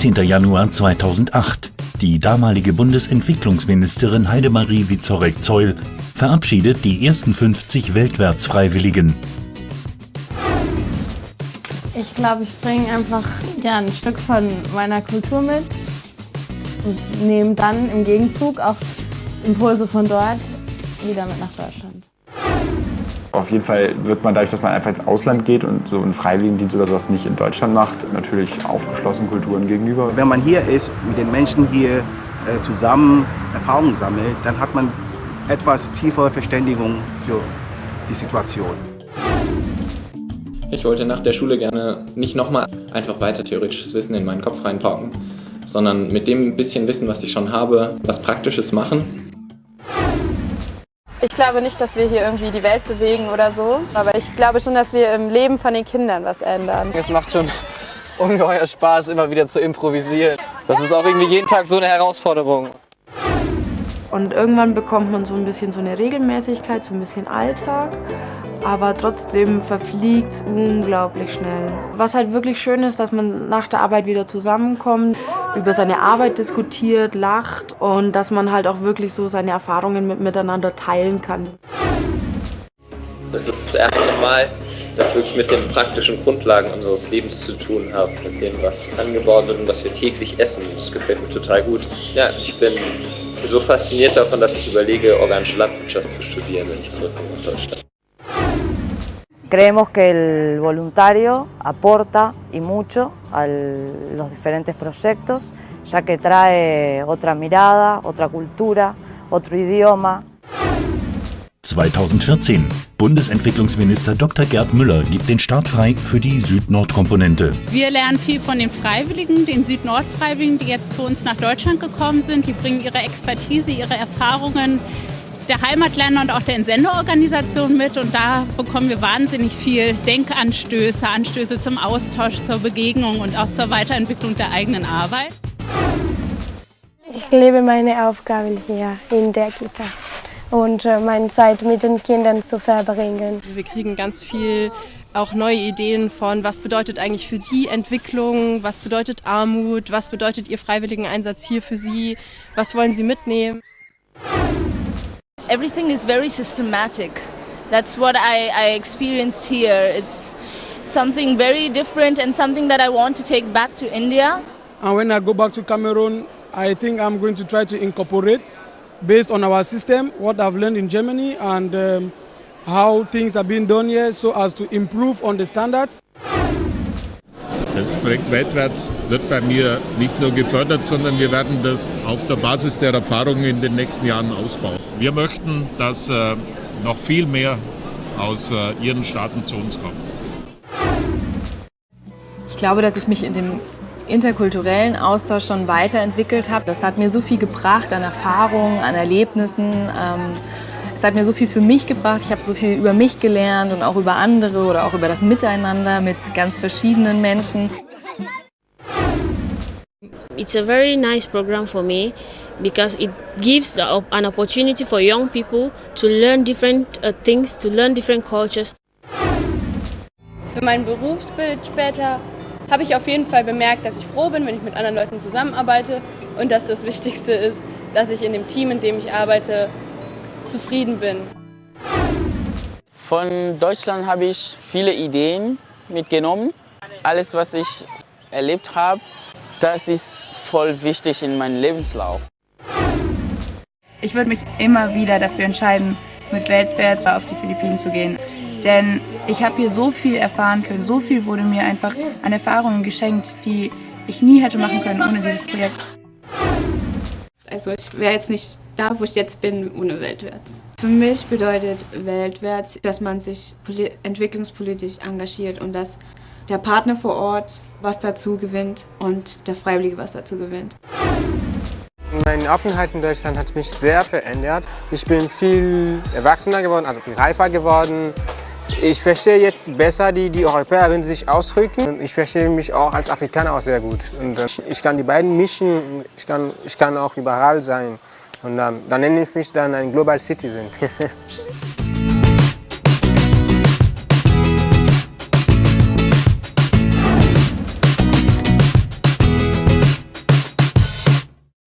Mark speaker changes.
Speaker 1: 17. Januar 2008. Die damalige Bundesentwicklungsministerin Heidemarie Wiezorek-Zeul verabschiedet die ersten 50 Weltwärtsfreiwilligen.
Speaker 2: Ich glaube, ich bringe einfach ja, ein Stück von meiner Kultur mit und nehme dann im Gegenzug auch Impulse von dort wieder mit nach Deutschland.
Speaker 3: Auf jeden Fall wird man dadurch, dass man einfach ins Ausland geht und so einen Freiwilligendienst oder sowas nicht in Deutschland macht, natürlich aufgeschlossen Kulturen gegenüber.
Speaker 4: Wenn man hier ist, mit den Menschen hier äh, zusammen Erfahrungen sammelt, dann hat man etwas tiefere Verständigung für die Situation.
Speaker 5: Ich wollte nach der Schule gerne nicht nochmal einfach weiter theoretisches Wissen in meinen Kopf reinpacken, sondern mit dem bisschen Wissen, was ich schon habe, was Praktisches machen
Speaker 6: ich glaube nicht, dass wir hier irgendwie die Welt bewegen oder so, aber ich glaube schon, dass wir im Leben von den Kindern was ändern.
Speaker 7: Es macht schon ungeheuer Spaß, immer wieder zu improvisieren. Das ist auch irgendwie jeden Tag so eine Herausforderung.
Speaker 8: Und irgendwann bekommt man so ein bisschen so eine Regelmäßigkeit, so ein bisschen Alltag aber trotzdem verfliegt es unglaublich schnell. Was halt wirklich schön ist, dass man nach der Arbeit wieder zusammenkommt, über seine Arbeit diskutiert, lacht und dass man halt auch wirklich so seine Erfahrungen mit, miteinander teilen kann.
Speaker 5: Das ist das erste Mal, dass ich wirklich mit den praktischen Grundlagen unseres Lebens zu tun habe, mit dem, was angebaut wird und was wir täglich essen. Das gefällt mir total gut. Ja, ich bin so fasziniert davon, dass ich überlege, organische Landwirtschaft zu studieren, wenn ich zurückkomme nach Deutschland.
Speaker 9: Creemos que el voluntario aporta y mucho a los diferentes proyectos, ya que trae otra mirada, otra cultura, otro idioma.
Speaker 1: 2014. Bundesentwicklungsminister Dr. Gerd Müller gibt den Start frei für die Süd-Nord-Komponente.
Speaker 10: Wir lernen viel von den Freiwilligen, den Süd-Nord-Freiwilligen, die jetzt zu uns nach Deutschland gekommen sind. Die bringen ihre Expertise, ihre Erfahrungen der Heimatländer und auch der Entsenderorganisation mit und da bekommen wir wahnsinnig viel Denkanstöße, Anstöße zum Austausch, zur Begegnung und auch zur Weiterentwicklung der eigenen Arbeit.
Speaker 11: Ich lebe meine Aufgaben hier in der Kita und äh, meine Zeit mit den Kindern zu verbringen.
Speaker 12: Wir kriegen ganz viel auch neue Ideen von, was bedeutet eigentlich für die Entwicklung, was bedeutet Armut, was bedeutet Ihr freiwilligen Einsatz hier für Sie, was wollen Sie mitnehmen.
Speaker 13: Everything is very systematic. That's what I, I experienced here. It's something very different and something that I want to take back to India.
Speaker 14: And when I go back to Cameroon, I think I'm going to try to incorporate, based on our system, what I've learned in Germany and um, how things are being done here so as to improve on the standards.
Speaker 15: Das Projekt Weltwärts wird bei mir nicht nur gefördert, sondern wir werden das auf der Basis der Erfahrungen in den nächsten Jahren ausbauen. Wir möchten, dass äh, noch viel mehr aus äh, Ihren Staaten zu uns kommt.
Speaker 16: Ich glaube, dass ich mich in dem interkulturellen Austausch schon weiterentwickelt habe. Das hat mir so viel gebracht an Erfahrungen, an Erlebnissen. Ähm, es hat mir so viel für mich gebracht. Ich habe so viel über mich gelernt und auch über andere oder auch über das Miteinander mit ganz verschiedenen Menschen.
Speaker 17: It's a very nice program for me because it gives an opportunity for young people to learn different uh, things, to learn different cultures.
Speaker 18: Für mein Berufsbild später habe ich auf jeden Fall bemerkt, dass ich froh bin, wenn ich mit anderen Leuten zusammenarbeite und dass das Wichtigste ist, dass ich in dem Team, in dem ich arbeite, zufrieden bin.
Speaker 7: Von Deutschland habe ich viele Ideen mitgenommen. Alles, was ich erlebt habe, das ist voll wichtig in meinem Lebenslauf.
Speaker 19: Ich würde mich immer wieder dafür entscheiden, mit Weltwärts auf die Philippinen zu gehen. Denn ich habe hier so viel erfahren können, so viel wurde mir einfach an Erfahrungen geschenkt, die ich nie hätte machen können ohne dieses Projekt.
Speaker 20: Also ich wäre jetzt nicht da, wo ich jetzt bin, ohne Weltwärts.
Speaker 5: Für mich bedeutet Weltwärts, dass man sich entwicklungspolitisch engagiert und dass der Partner vor Ort was dazu gewinnt und der Freiwillige was dazu gewinnt.
Speaker 2: Mein Aufenthalt in Deutschland hat mich sehr verändert. Ich bin viel erwachsener geworden, also viel reifer geworden. Ich verstehe jetzt besser die, die Europäer, wenn sie sich ausdrücken. Ich verstehe mich auch als Afrikaner auch sehr gut. Und äh, ich kann die beiden mischen, ich kann, ich kann auch überall sein. Und dann, dann nenne ich mich dann ein Global Citizen.